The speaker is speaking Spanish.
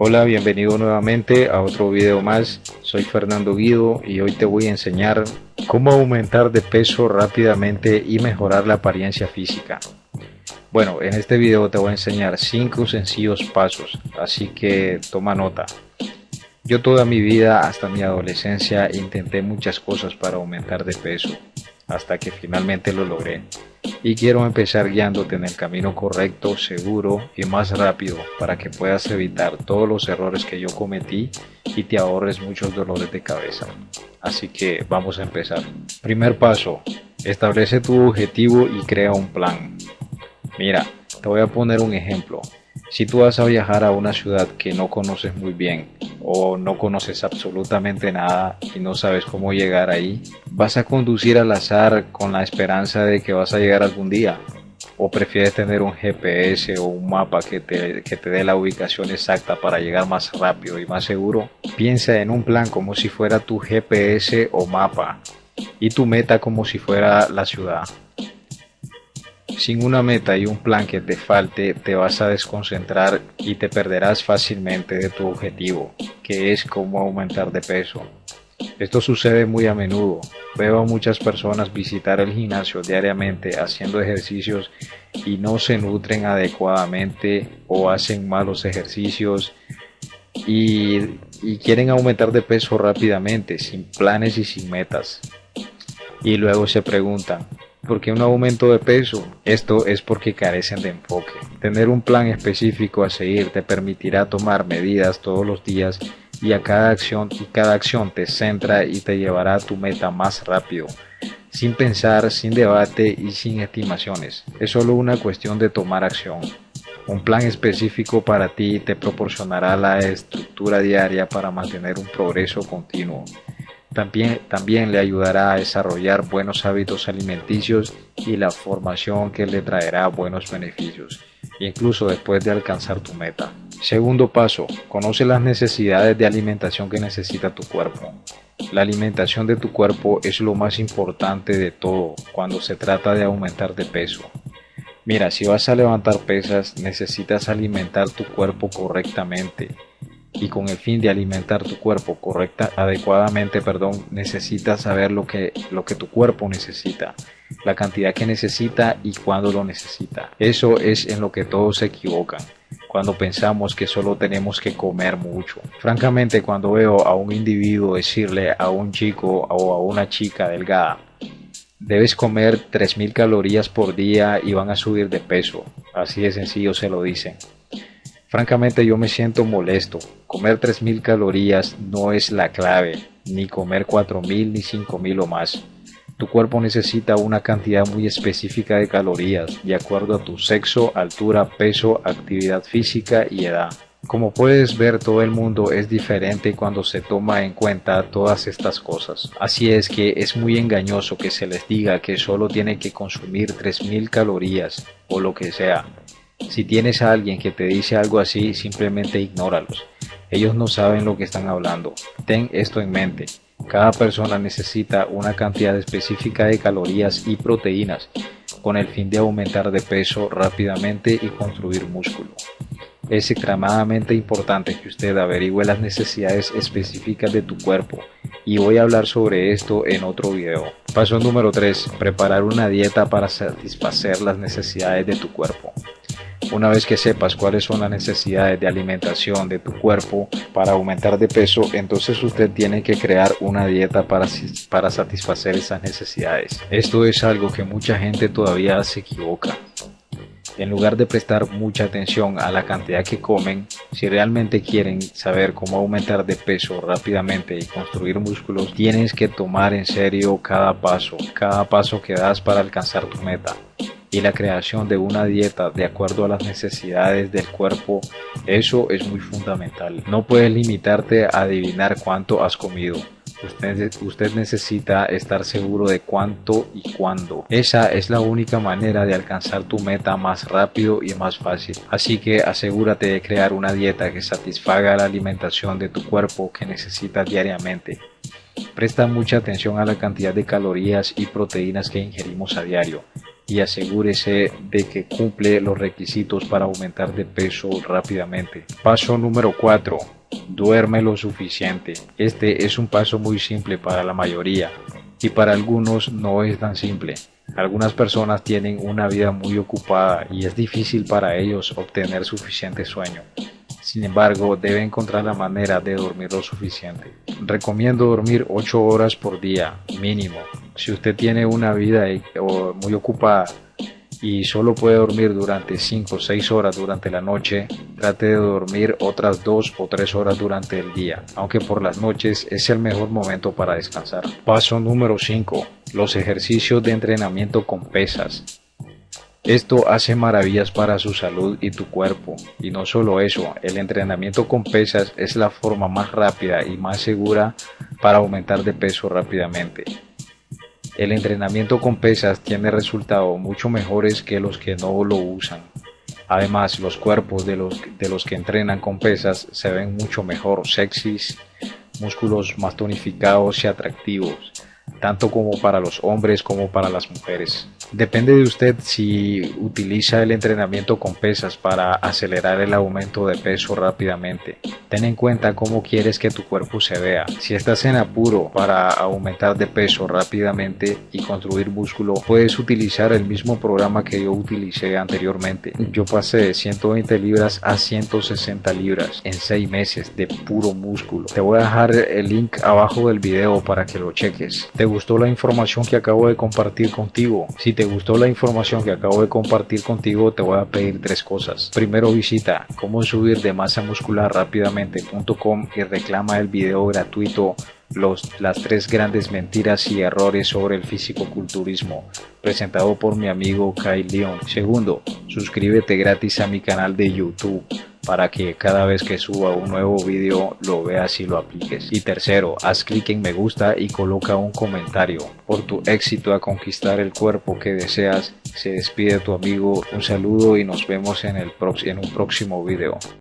Hola, bienvenido nuevamente a otro video más. Soy Fernando Guido y hoy te voy a enseñar cómo aumentar de peso rápidamente y mejorar la apariencia física. Bueno, en este video te voy a enseñar 5 sencillos pasos, así que toma nota. Yo toda mi vida hasta mi adolescencia intenté muchas cosas para aumentar de peso, hasta que finalmente lo logré y quiero empezar guiándote en el camino correcto, seguro y más rápido para que puedas evitar todos los errores que yo cometí y te ahorres muchos dolores de cabeza. Así que vamos a empezar. Primer paso, establece tu objetivo y crea un plan. Mira, te voy a poner un ejemplo. Si tú vas a viajar a una ciudad que no conoces muy bien o no conoces absolutamente nada y no sabes cómo llegar ahí, vas a conducir al azar con la esperanza de que vas a llegar algún día. ¿O prefieres tener un GPS o un mapa que te, que te dé la ubicación exacta para llegar más rápido y más seguro? Piensa en un plan como si fuera tu GPS o mapa y tu meta como si fuera la ciudad. Sin una meta y un plan que te falte, te vas a desconcentrar y te perderás fácilmente de tu objetivo, que es cómo aumentar de peso. Esto sucede muy a menudo. Veo a muchas personas visitar el gimnasio diariamente haciendo ejercicios y no se nutren adecuadamente o hacen malos ejercicios y, y quieren aumentar de peso rápidamente, sin planes y sin metas. Y luego se preguntan, ¿Por qué un aumento de peso? Esto es porque carecen de enfoque. Tener un plan específico a seguir te permitirá tomar medidas todos los días y a cada acción y cada acción te centra y te llevará a tu meta más rápido, sin pensar, sin debate y sin estimaciones. Es solo una cuestión de tomar acción. Un plan específico para ti te proporcionará la estructura diaria para mantener un progreso continuo. También, también le ayudará a desarrollar buenos hábitos alimenticios y la formación que le traerá buenos beneficios, incluso después de alcanzar tu meta. Segundo paso, conoce las necesidades de alimentación que necesita tu cuerpo. La alimentación de tu cuerpo es lo más importante de todo cuando se trata de aumentar de peso. Mira, si vas a levantar pesas, necesitas alimentar tu cuerpo correctamente y con el fin de alimentar tu cuerpo correcta, adecuadamente, perdón, necesitas saber lo que, lo que tu cuerpo necesita, la cantidad que necesita y cuándo lo necesita. Eso es en lo que todos se equivocan cuando pensamos que solo tenemos que comer mucho. Francamente, cuando veo a un individuo decirle a un chico o a una chica delgada, debes comer 3.000 calorías por día y van a subir de peso, así de sencillo se lo dicen. Francamente yo me siento molesto. Comer 3.000 calorías no es la clave, ni comer 4.000 ni 5.000 o más. Tu cuerpo necesita una cantidad muy específica de calorías, de acuerdo a tu sexo, altura, peso, actividad física y edad. Como puedes ver, todo el mundo es diferente cuando se toma en cuenta todas estas cosas. Así es que es muy engañoso que se les diga que solo tiene que consumir 3.000 calorías o lo que sea. Si tienes a alguien que te dice algo así, simplemente ignóralos. Ellos no saben lo que están hablando. Ten esto en mente. Cada persona necesita una cantidad específica de calorías y proteínas con el fin de aumentar de peso rápidamente y construir músculo. Es extremadamente importante que usted averigüe las necesidades específicas de tu cuerpo y voy a hablar sobre esto en otro video. Paso número 3. Preparar una dieta para satisfacer las necesidades de tu cuerpo. Una vez que sepas cuáles son las necesidades de alimentación de tu cuerpo para aumentar de peso, entonces usted tiene que crear una dieta para, para satisfacer esas necesidades. Esto es algo que mucha gente todavía se equivoca. En lugar de prestar mucha atención a la cantidad que comen, si realmente quieren saber cómo aumentar de peso rápidamente y construir músculos, tienes que tomar en serio cada paso, cada paso que das para alcanzar tu meta y la creación de una dieta de acuerdo a las necesidades del cuerpo, eso es muy fundamental. No puedes limitarte a adivinar cuánto has comido. Usted, necesita estar seguro de cuánto y cuándo. Esa es la única manera de alcanzar tu meta más rápido y más fácil. Así que asegúrate de crear una dieta que satisfaga la alimentación de tu cuerpo que necesitas diariamente. Presta mucha atención a la cantidad de calorías y proteínas que ingerimos a diario y asegúrese de que cumple los requisitos para aumentar de peso rápidamente. Paso número 4. Duerme lo suficiente. Este es un paso muy simple para la mayoría y para algunos no es tan simple. Algunas personas tienen una vida muy ocupada y es difícil para ellos obtener suficiente sueño. Sin embargo, debe encontrar la manera de dormir lo suficiente. Recomiendo dormir 8 horas por día, mínimo. Si usted tiene una vida muy ocupada y solo puede dormir durante 5 o 6 horas durante la noche, trate de dormir otras 2 o 3 horas durante el día, aunque por las noches es el mejor momento para descansar. Paso número 5. Los ejercicios de entrenamiento con pesas. Esto hace maravillas para su salud y tu cuerpo. Y no solo eso, el entrenamiento con pesas es la forma más rápida y más segura para aumentar de peso rápidamente. El entrenamiento con pesas tiene resultados mucho mejores que los que no lo usan. Además, los cuerpos de los, de los que entrenan con pesas se ven mucho mejor, sexys, músculos más tonificados y atractivos tanto como para los hombres como para las mujeres. Depende de usted si utiliza el entrenamiento con pesas para acelerar el aumento de peso rápidamente. Ten en cuenta cómo quieres que tu cuerpo se vea. Si estás en apuro para aumentar de peso rápidamente y construir músculo, puedes utilizar el mismo programa que yo utilicé anteriormente. Yo pasé de 120 libras a 160 libras en 6 meses de puro músculo. Te voy a dejar el link abajo del video para que lo cheques gustó la información que acabo de compartir contigo. Si te gustó la información que acabo de compartir contigo, te voy a pedir tres cosas. Primero visita cómo subir de masa muscular rápidamente.com y reclama el video gratuito los, las tres grandes mentiras y errores sobre el físico-culturismo, presentado por mi amigo Kyle Leon. Segundo, suscríbete gratis a mi canal de YouTube para que cada vez que suba un nuevo vídeo lo veas y lo apliques. Y tercero, haz clic en me gusta y coloca un comentario. Por tu éxito a conquistar el cuerpo que deseas, se despide tu amigo. Un saludo y nos vemos en, el en un próximo vídeo.